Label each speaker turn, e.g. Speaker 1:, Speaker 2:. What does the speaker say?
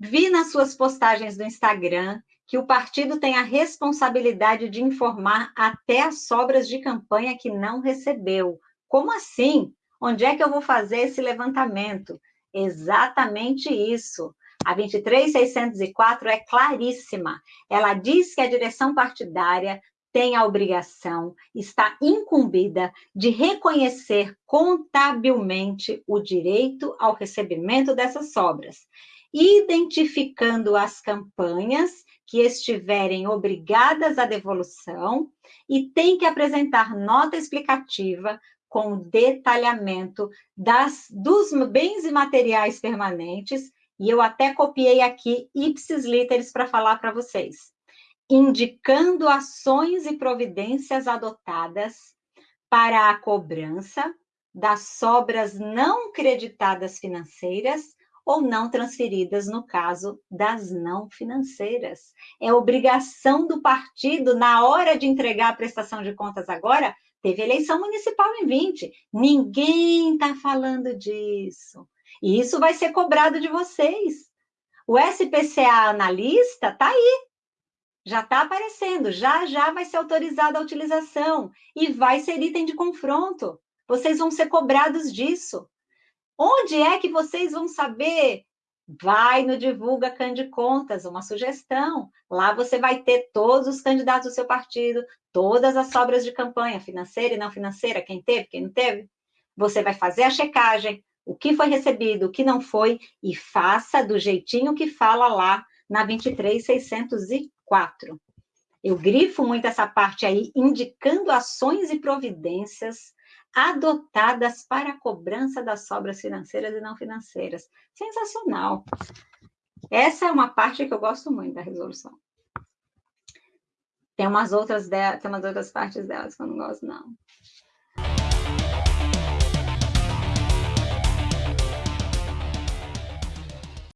Speaker 1: vi nas suas postagens do Instagram que o partido tem a responsabilidade de informar até as sobras de campanha que não recebeu. Como assim? Onde é que eu vou fazer esse levantamento? Exatamente isso. A 23604 é claríssima. Ela diz que a direção partidária tem a obrigação, está incumbida de reconhecer contabilmente o direito ao recebimento dessas sobras, identificando as campanhas que estiverem obrigadas à devolução e tem que apresentar nota explicativa com detalhamento das, dos bens e materiais permanentes, e eu até copiei aqui ipsis literis para falar para vocês. Indicando ações e providências adotadas para a cobrança das sobras não creditadas financeiras ou não transferidas no caso das não financeiras. É obrigação do partido, na hora de entregar a prestação de contas agora, teve eleição municipal em 20. Ninguém está falando disso. E isso vai ser cobrado de vocês. O SPCA analista está aí, já está aparecendo, já já vai ser autorizada a utilização e vai ser item de confronto. Vocês vão ser cobrados disso. Onde é que vocês vão saber? Vai no Divulga Cande Contas, uma sugestão. Lá você vai ter todos os candidatos do seu partido, todas as sobras de campanha, financeira e não financeira, quem teve, quem não teve. Você vai fazer a checagem, o que foi recebido, o que não foi, e faça do jeitinho que fala lá na 23604. 4. Eu grifo muito essa parte aí, indicando ações e providências adotadas para a cobrança das sobras financeiras e não financeiras. Sensacional. Essa é uma parte que eu gosto muito da resolução. Tem umas outras, de... tem umas outras partes delas que eu não gosto, não.